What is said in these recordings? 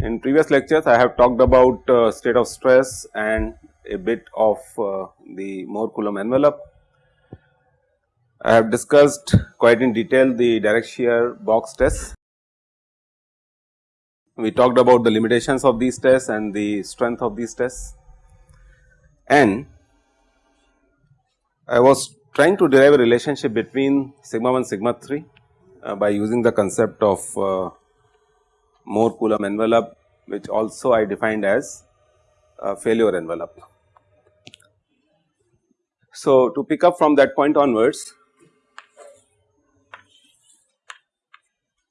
In previous lectures I have talked about uh, state of stress and a bit of uh, the Mohr Coulomb envelope. I have discussed quite in detail the direct shear box test. We talked about the limitations of these tests and the strength of these tests and I was trying to derive a relationship between sigma 1 sigma 3 uh, by using the concept of uh, Mohr Coulomb envelope which also I defined as a failure envelope. So, to pick up from that point onwards,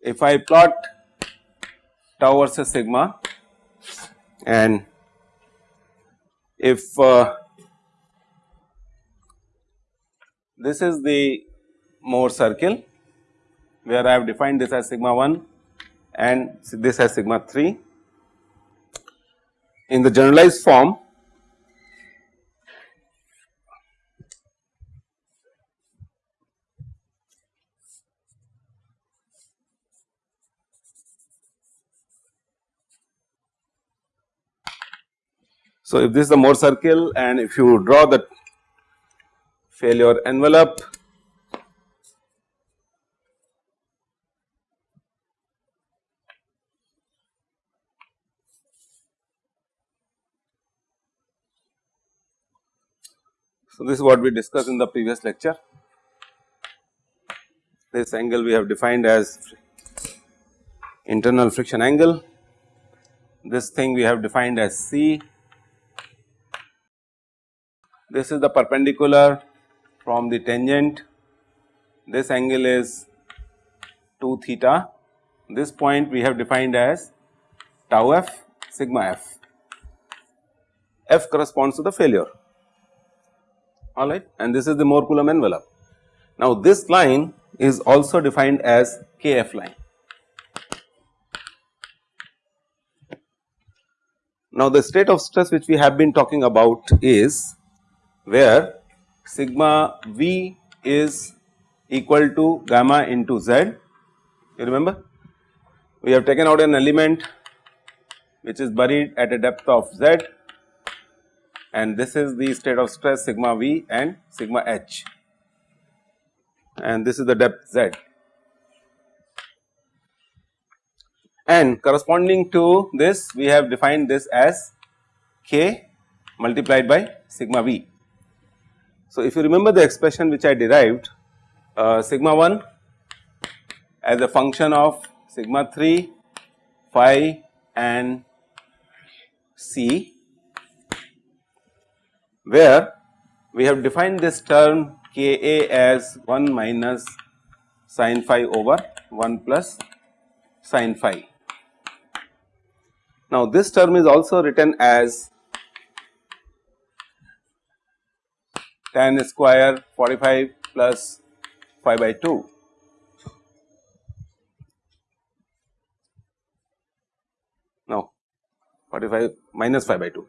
if I plot tau versus sigma and if uh, this is the Mohr circle where I have defined this as sigma 1 and this as sigma 3. In the generalized form So, if this is the Mohr circle and if you draw the failure envelope So, this is what we discussed in the previous lecture. This angle we have defined as internal friction angle. This thing we have defined as C. This is the perpendicular from the tangent. This angle is 2 theta. This point we have defined as tau f sigma f. F corresponds to the failure alright and this is the Mohr Coulomb envelope. Now this line is also defined as Kf line. Now the state of stress which we have been talking about is where sigma V is equal to gamma into Z you remember we have taken out an element which is buried at a depth of Z and this is the state of stress sigma v and sigma h and this is the depth z. And corresponding to this we have defined this as k multiplied by sigma v. So, if you remember the expression which I derived uh, sigma 1 as a function of sigma 3 phi and c where we have defined this term K A as 1 minus sin phi over 1 plus sin phi. Now this term is also written as tan square 45 plus phi by 2 no 45 minus phi by 2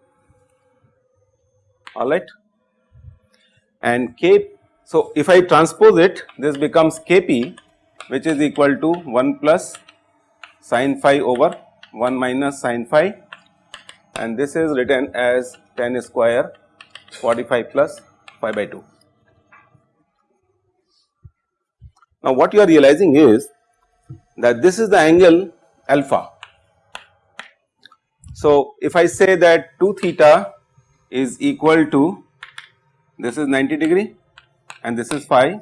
alright. And k, so if I transpose it this becomes kp which is equal to 1 plus sin phi over 1 minus sin phi. And this is written as tan square 45 plus phi by 2. Now what you are realizing is that this is the angle alpha. So if I say that 2 theta is equal to this is 90 degree and this is phi.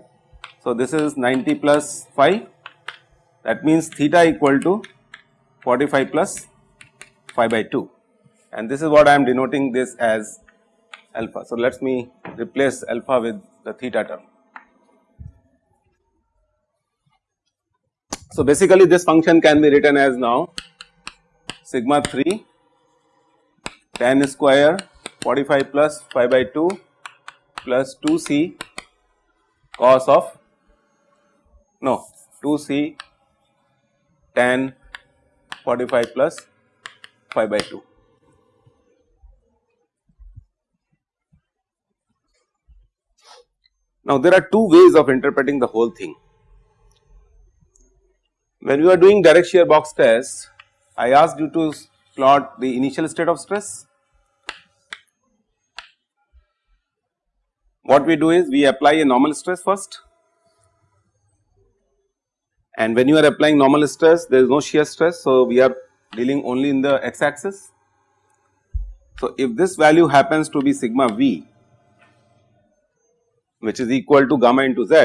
So, this is 90 plus phi that means theta equal to 45 plus phi by 2 and this is what I am denoting this as alpha. So, let me replace alpha with the theta term. So, basically this function can be written as now sigma 3 tan square 45 plus phi by 2 plus 2 c cos of no 2 c tan 45 plus phi by 2. Now there are two ways of interpreting the whole thing. When we are doing direct shear box test, I asked you to plot the initial state of stress. What we do is we apply a normal stress first and when you are applying normal stress there is no shear stress. So, we are dealing only in the x axis. So, if this value happens to be sigma v which is equal to gamma into z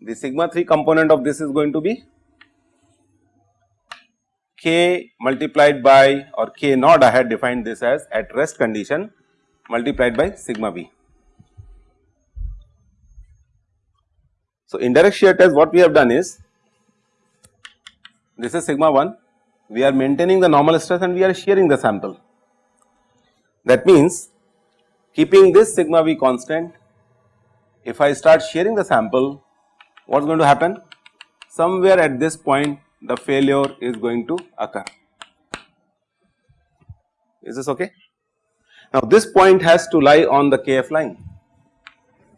the sigma 3 component of this is going to be k multiplied by or k naught I had defined this as at rest condition multiplied by sigma v. So, in direct shear test what we have done is this is sigma 1 we are maintaining the normal stress and we are shearing the sample. That means keeping this sigma v constant if I start shearing the sample what is going to happen? Somewhere at this point the failure is going to occur. Is this okay? Now this point has to lie on the KF line.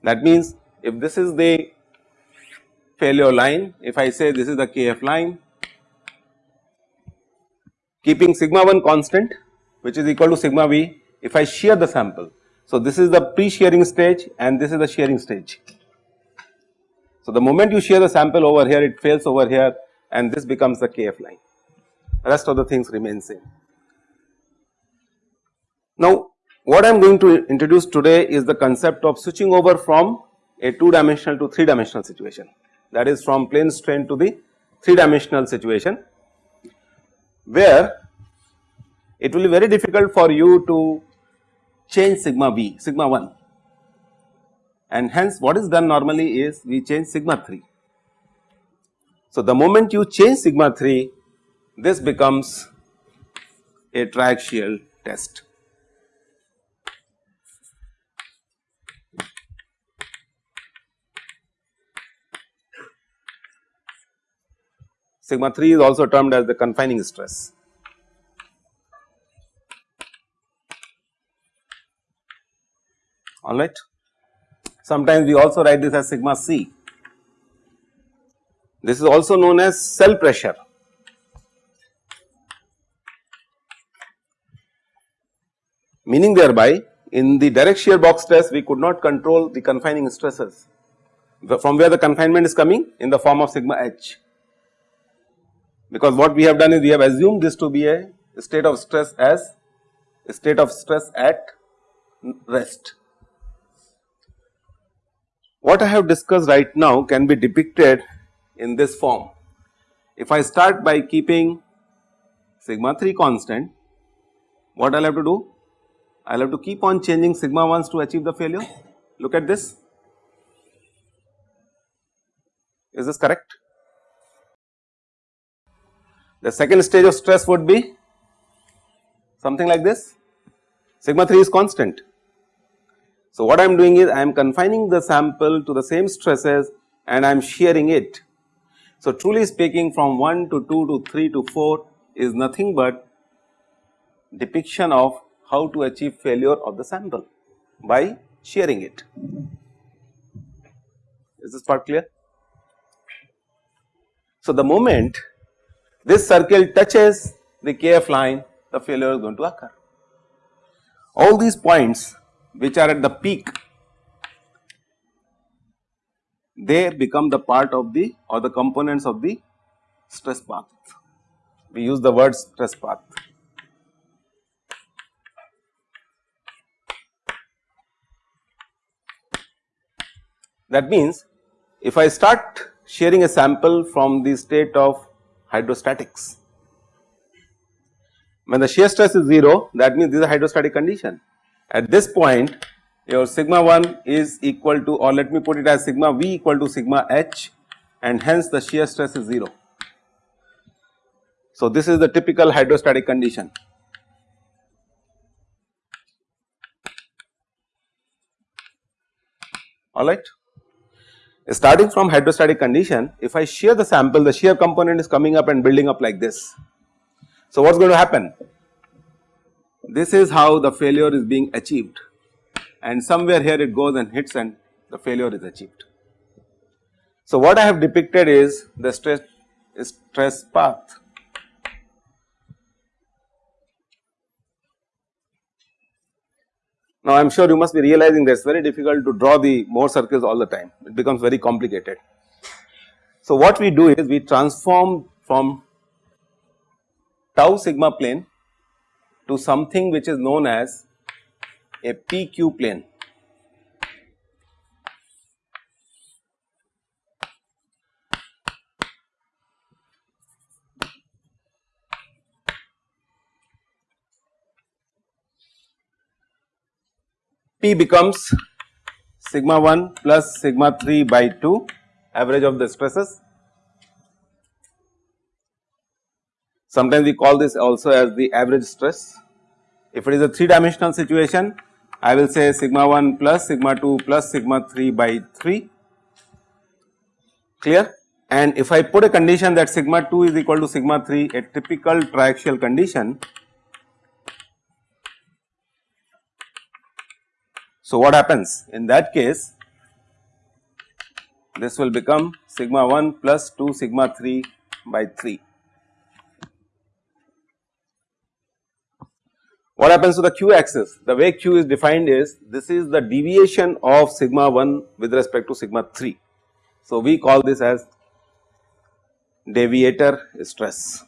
That means if this is the failure line, if I say this is the KF line, keeping sigma 1 constant which is equal to sigma v if I shear the sample. So this is the pre-shearing stage and this is the shearing stage. So, the moment you shear the sample over here it fails over here and this becomes the KF line rest of the things remain same. Now, what I am going to introduce today is the concept of switching over from a 2 dimensional to 3 dimensional situation that is from plane strain to the 3 dimensional situation where it will be very difficult for you to change sigma v sigma 1 and hence what is done normally is we change sigma 3. So, the moment you change sigma 3 this becomes a triaxial test. Sigma 3 is also termed as the confining stress. Alright. Sometimes we also write this as sigma c. This is also known as cell pressure. Meaning thereby in the direct shear box test we could not control the confining stresses from where the confinement is coming in the form of sigma h. Because what we have done is we have assumed this to be a state of stress as a state of stress at rest. What I have discussed right now can be depicted in this form. If I start by keeping sigma 3 constant, what I will have to do? I will have to keep on changing sigma 1s to achieve the failure. Look at this. Is this correct? The second stage of stress would be something like this. Sigma 3 is constant. So, what I am doing is I am confining the sample to the same stresses and I am shearing it. So, truly speaking from 1 to 2 to 3 to 4 is nothing but depiction of how to achieve failure of the sample by shearing it. Is this part clear? So, the moment this circle touches the KF line the failure is going to occur. All these points which are at the peak they become the part of the or the components of the stress path. We use the word stress path. That means, if I start shearing a sample from the state of hydrostatics, when the shear stress is 0 that means this is a hydrostatic condition at this point your sigma 1 is equal to or let me put it as sigma v equal to sigma h and hence the shear stress is 0. So, this is the typical hydrostatic condition. Alright. starting from hydrostatic condition if I shear the sample the shear component is coming up and building up like this. So, what is going to happen? This is how the failure is being achieved and somewhere here it goes and hits and the failure is achieved. So, what I have depicted is the stress stress path Now, I am sure you must be realizing that it is very difficult to draw the Mohr circles all the time, it becomes very complicated. So, what we do is we transform from tau sigma plane to something which is known as a PQ plane. P becomes sigma 1 plus sigma 3 by 2 average of the stresses. Sometimes we call this also as the average stress. If it is a 3 dimensional situation, I will say sigma 1 plus sigma 2 plus sigma 3 by 3 clear and if I put a condition that sigma 2 is equal to sigma 3 a typical triaxial condition So, what happens in that case this will become sigma 1 plus 2 sigma 3 by 3. What happens to the q axis? The way q is defined is this is the deviation of sigma 1 with respect to sigma 3. So, we call this as deviator stress.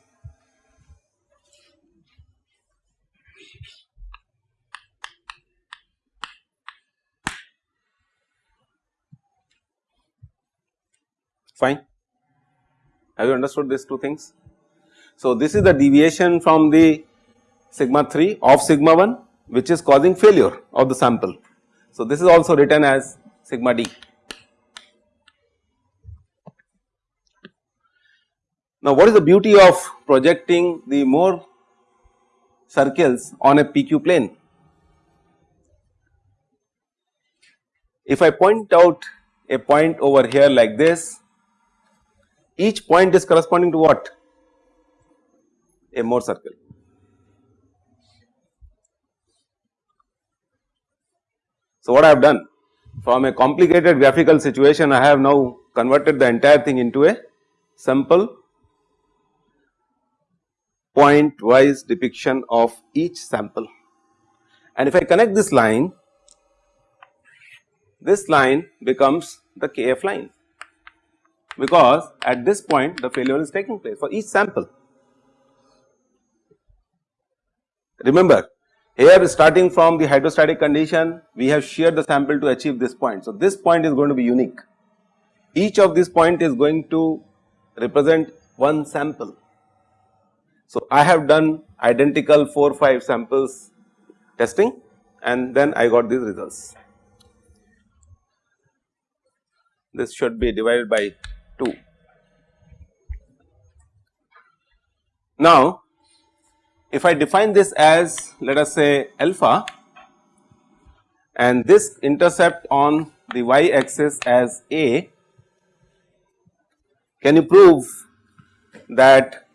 fine. Have you understood these two things? So, this is the deviation from the sigma 3 of sigma 1 which is causing failure of the sample. So, this is also written as sigma d. Now, what is the beauty of projecting the Mohr circles on a PQ plane? If I point out a point over here like this each point is corresponding to what? A Mohr circle. So, what I have done from a complicated graphical situation I have now converted the entire thing into a simple point wise depiction of each sample. And if I connect this line, this line becomes the KF line because at this point the failure is taking place for each sample. Remember here starting from the hydrostatic condition we have sheared the sample to achieve this point. So, this point is going to be unique each of these point is going to represent one sample. So, I have done identical 4 5 samples testing and then I got these results. This should be divided by 2. Now, if I define this as let us say alpha and this intercept on the y axis as a, can you prove that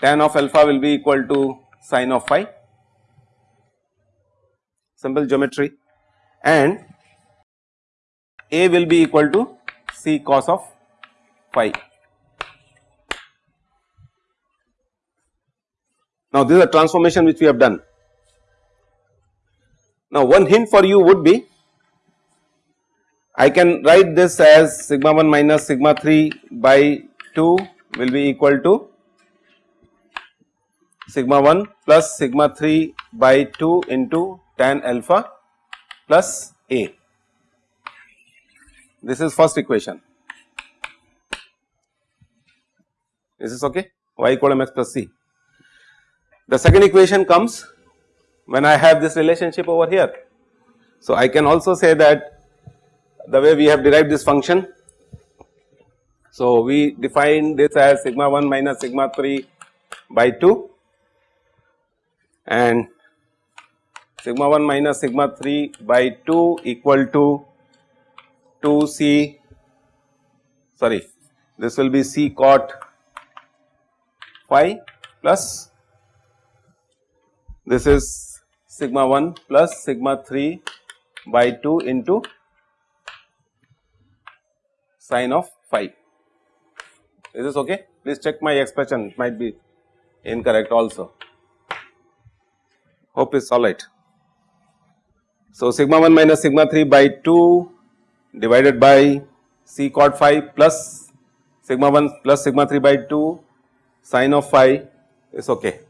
tan of alpha will be equal to sine of phi? Simple geometry and a will be equal to c cos of phi. Now, this is a transformation which we have done. Now, one hint for you would be I can write this as sigma 1 minus sigma 3 by 2 will be equal to sigma 1 plus sigma 3 by 2 into tan alpha plus a. This is first equation. Is this okay? y equal mx plus c. The second equation comes when I have this relationship over here. So, I can also say that the way we have derived this function. So, we define this as sigma 1 minus sigma 3 by 2 and sigma 1 minus sigma 3 by 2 equal to 2 c sorry this will be C cot phi plus this is sigma 1 plus sigma 3 by 2 into sine of phi. Is this okay? Please check my expression it might be incorrect also. Hope it's alright. So, sigma 1 minus sigma 3 by 2 divided by c cot phi plus sigma 1 plus sigma 3 by 2 sine of phi is okay.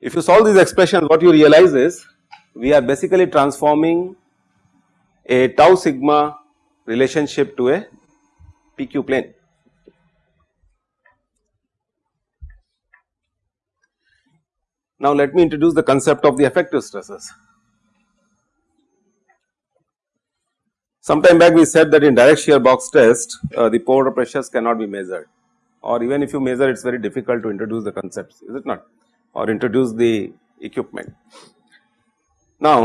If you solve these expressions what you realize is we are basically transforming a tau sigma relationship to a PQ plane. Now let me introduce the concept of the effective stresses. Sometime back we said that in direct shear box test uh, the pore pressures cannot be measured or even if you measure it is very difficult to introduce the concepts is it not or introduce the equipment. Now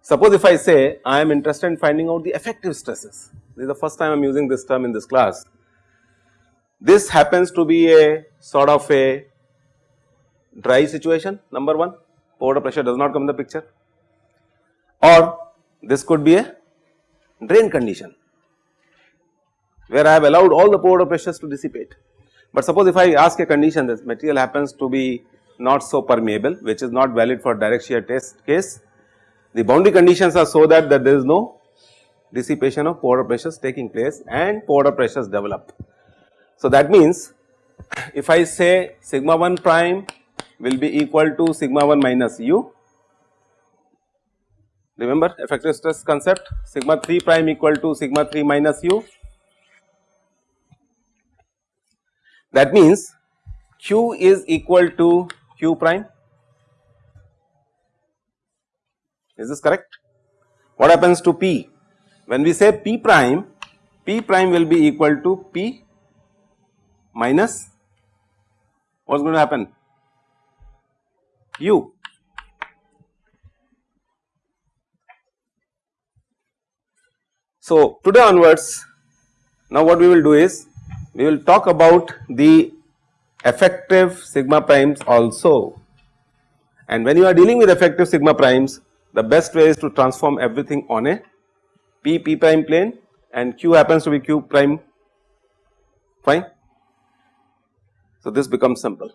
suppose if I say I am interested in finding out the effective stresses this is the first time I am using this term in this class. This happens to be a sort of a dry situation number 1 pore pressure does not come in the picture or this could be a drain condition where I have allowed all the pore pressures to dissipate. But suppose if I ask a condition this material happens to be not so permeable which is not valid for direct shear test case. The boundary conditions are so that, that there is no dissipation of pore pressures taking place and pore pressures develop. So that means if I say sigma 1 prime will be equal to sigma 1 minus u remember effective stress concept sigma 3 prime equal to sigma 3 minus u That means Q is equal to Q prime. Is this correct? What happens to P? When we say P prime, P prime will be equal to P minus what is going to happen? U. So, today onwards now what we will do is we will talk about the effective sigma primes also and when you are dealing with effective sigma primes the best way is to transform everything on a p p prime plane and q happens to be q prime fine. So, this becomes simple.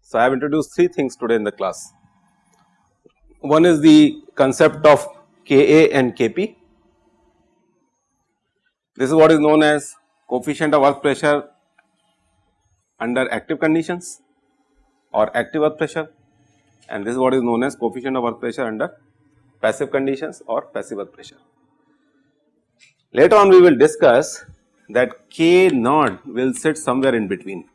So, I have introduced three things today in the class. One is the concept of Ka and Kp. This is what is known as coefficient of earth pressure under active conditions or active earth pressure and this is what is known as coefficient of earth pressure under passive conditions or passive earth pressure. Later on we will discuss that K naught will sit somewhere in between.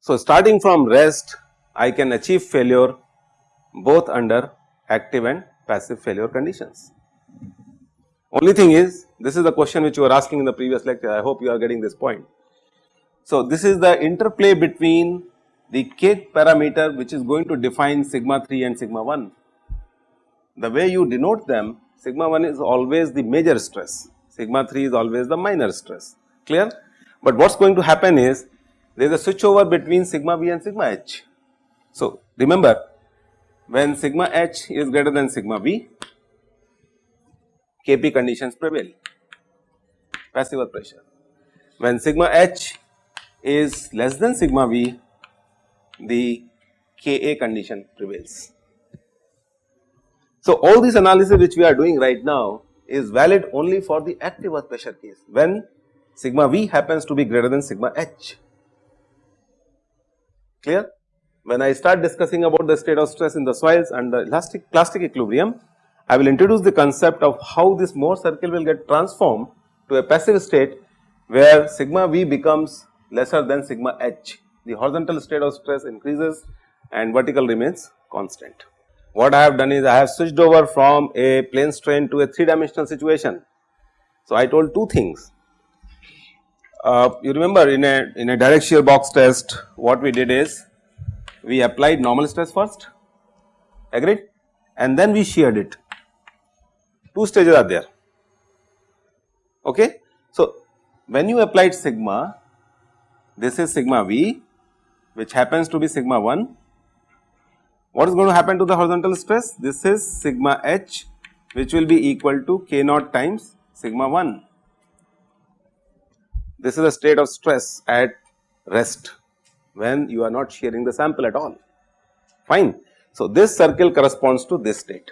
So, starting from rest I can achieve failure both under active and passive failure conditions. Only thing is this is the question which you were asking in the previous lecture I hope you are getting this point. So, this is the interplay between the k parameter which is going to define sigma 3 and sigma 1. The way you denote them sigma 1 is always the major stress, sigma 3 is always the minor stress clear. But what is going to happen is there is a switch over between sigma v and sigma h. So, remember when sigma h is greater than sigma v, Kp conditions prevail, passive pressure. When sigma h is less than sigma v, the Ka condition prevails. So, all this analysis which we are doing right now is valid only for the active earth pressure case when sigma v happens to be greater than sigma h, clear. When I start discussing about the state of stress in the soils and the elastic plastic equilibrium, I will introduce the concept of how this Mohr circle will get transformed to a passive state where sigma v becomes lesser than sigma h. The horizontal state of stress increases and vertical remains constant. What I have done is I have switched over from a plane strain to a 3 dimensional situation. So, I told two things. Uh, you remember in a in a direct shear box test what we did is we applied normal stress first agreed and then we sheared it. Two stages are there. Okay. So, when you applied sigma this is sigma v which happens to be sigma 1 what is going to happen to the horizontal stress? This is sigma h which will be equal to k naught times sigma 1. This is a state of stress at rest when you are not shearing the sample at all, fine. So, this circle corresponds to this state.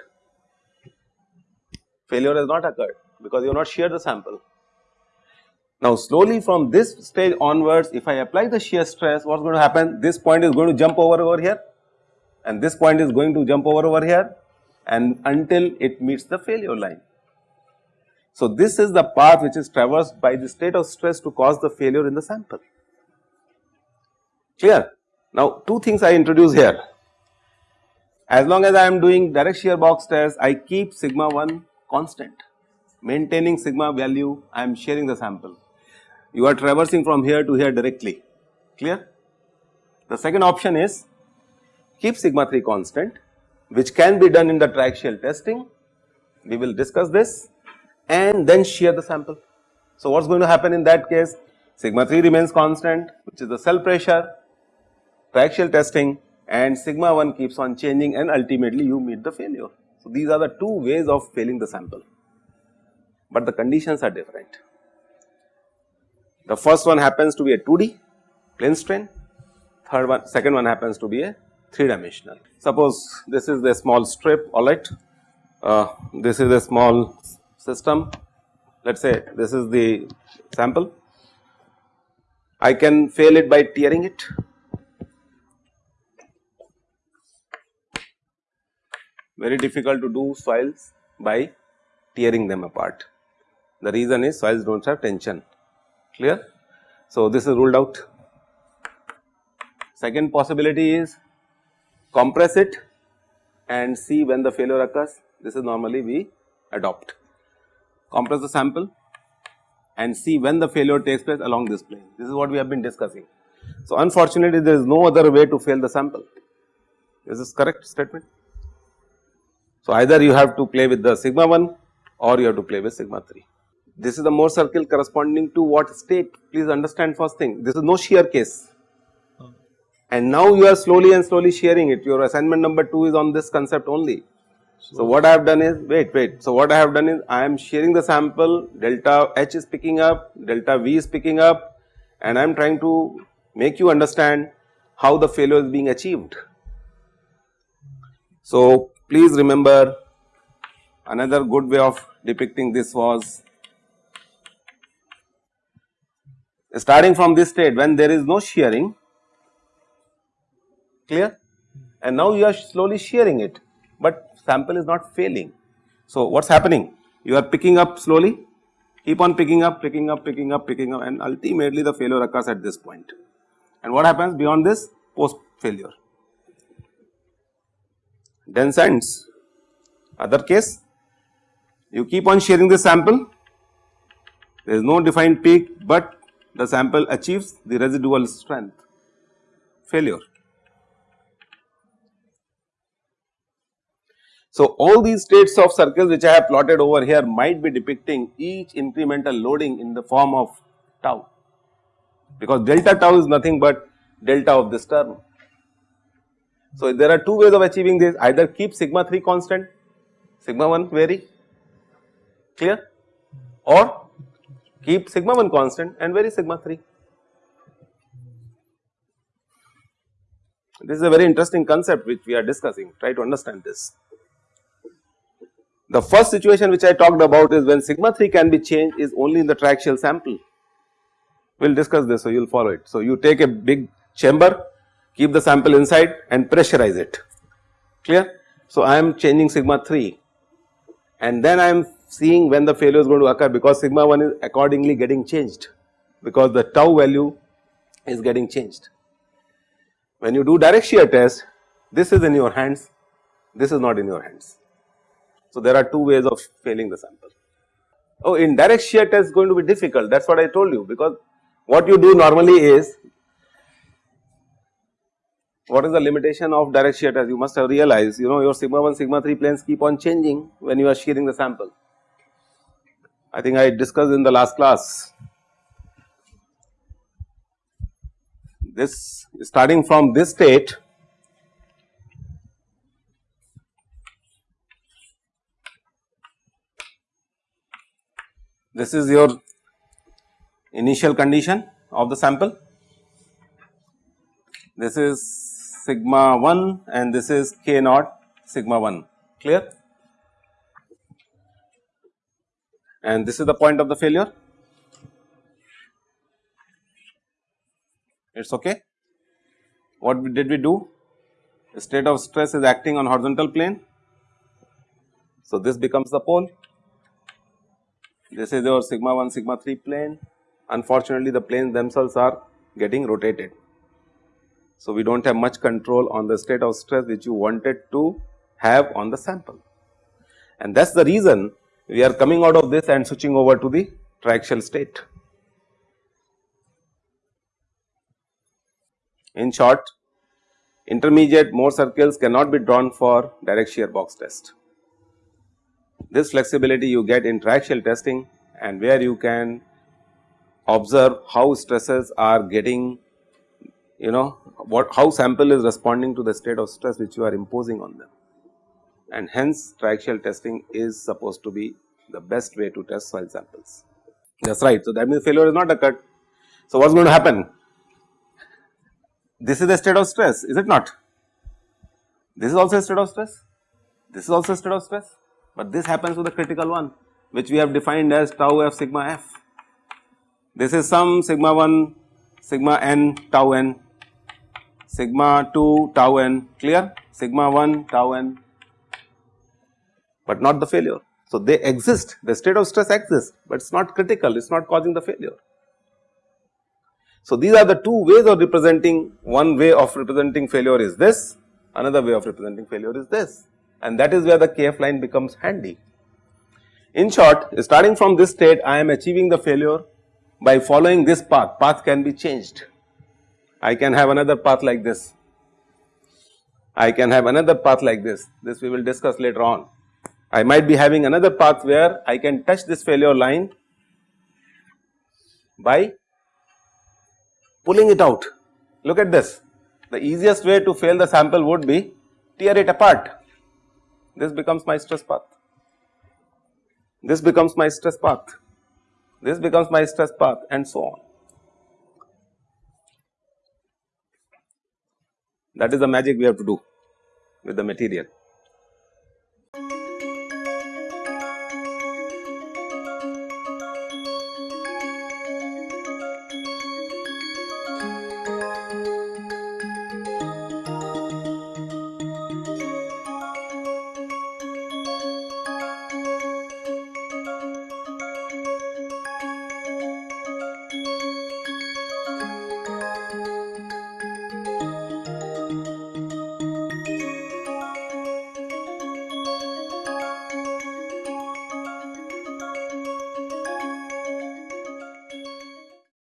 Failure has not occurred because you have not sheared the sample. Now, slowly from this stage onwards, if I apply the shear stress, what is going to happen? This point is going to jump over over here and this point is going to jump over over here and until it meets the failure line. So, this is the path which is traversed by the state of stress to cause the failure in the sample. Clear? Now, two things I introduce here. As long as I am doing direct shear box test, I keep sigma 1 constant, maintaining sigma value, I am shearing the sample. You are traversing from here to here directly, clear? The second option is keep sigma 3 constant which can be done in the triaxial testing, we will discuss this and then shear the sample. So, what is going to happen in that case? Sigma 3 remains constant which is the cell pressure, triaxial testing and sigma 1 keeps on changing and ultimately you meet the failure. So, these are the two ways of failing the sample, but the conditions are different. The first one happens to be a 2D plane strain, third one second one happens to be a 3 dimensional. Suppose this is the small strip alright, uh, this is a small system let us say this is the sample. I can fail it by tearing it. Very difficult to do soils by tearing them apart. The reason is soils do not have tension clear. So, this is ruled out. Second possibility is compress it and see when the failure occurs this is normally we adopt. Compress the sample and see when the failure takes place along this plane this is what we have been discussing. So, unfortunately there is no other way to fail the sample is this correct statement. So, either you have to play with the sigma 1 or you have to play with sigma 3. This is the Mohr circle corresponding to what state? Please understand first thing. This is no shear case. Oh. And now you are slowly and slowly shearing it. Your assignment number 2 is on this concept only. So, what I have done is wait wait. So what I have done is I am shearing the sample. Delta h is picking up. Delta v is picking up. And I am trying to make you understand how the failure is being achieved. So, please remember another good way of depicting this was starting from this state when there is no shearing clear and now you are slowly shearing it, but sample is not failing. So, what is happening? You are picking up slowly, keep on picking up, picking up, picking up, picking up and ultimately the failure occurs at this point. And what happens beyond this? Post failure. Dense ends. Other case, you keep on shearing the sample, there is no defined peak, but the sample achieves the residual strength, failure. So, all these states of circles which I have plotted over here might be depicting each incremental loading in the form of tau because delta tau is nothing but delta of this term. So, there are two ways of achieving this either keep sigma 3 constant sigma 1 vary clear or keep sigma 1 constant and vary sigma 3. This is a very interesting concept which we are discussing try to understand this. The first situation which I talked about is when sigma 3 can be changed is only in the triaxial sample. We will discuss this so you will follow it. So, you take a big chamber, keep the sample inside and pressurize it, clear. So, I am changing sigma 3 and then I am seeing when the failure is going to occur because sigma 1 is accordingly getting changed because the tau value is getting changed. When you do direct shear test, this is in your hands, this is not in your hands. So, there are two ways of failing the sample. Oh, in direct shear test is going to be difficult that is what I told you because what you do normally is what is the limitation of direct shear test? You must have realized you know your sigma 1 sigma 3 planes keep on changing when you are shearing the sample. I think I discussed in the last class. This starting from this state this is your initial condition of the sample. This is sigma 1 and this is k naught sigma 1 clear and this is the point of the failure. It is okay. What did we do? The state of stress is acting on horizontal plane. So, this becomes the pole this is your sigma 1 sigma 3 plane unfortunately the planes themselves are getting rotated. So, we do not have much control on the state of stress which you wanted to have on the sample and that is the reason we are coming out of this and switching over to the triaxial state. In short intermediate Mohr circles cannot be drawn for direct shear box test. This flexibility you get in triaxial testing and where you can observe how stresses are getting you know what how sample is responding to the state of stress which you are imposing on them and hence triaxial testing is supposed to be the best way to test soil samples. That is right. So, that means failure is not occurred. So, what is going to happen? This is the state of stress is it not? This is also a state of stress, this is also a state of stress but this happens to the critical one which we have defined as tau f sigma f. This is some sigma 1 sigma n tau n sigma 2 tau n clear sigma 1 tau n but not the failure. So, they exist the state of stress exists, but it is not critical it is not causing the failure. So, these are the two ways of representing one way of representing failure is this another way of representing failure is this and that is where the kf line becomes handy. In short starting from this state I am achieving the failure by following this path, path can be changed. I can have another path like this, I can have another path like this, this we will discuss later on. I might be having another path where I can touch this failure line by pulling it out. Look at this, the easiest way to fail the sample would be tear it apart this becomes my stress path. This becomes my stress path. This becomes my stress path and so on. That is the magic we have to do with the material.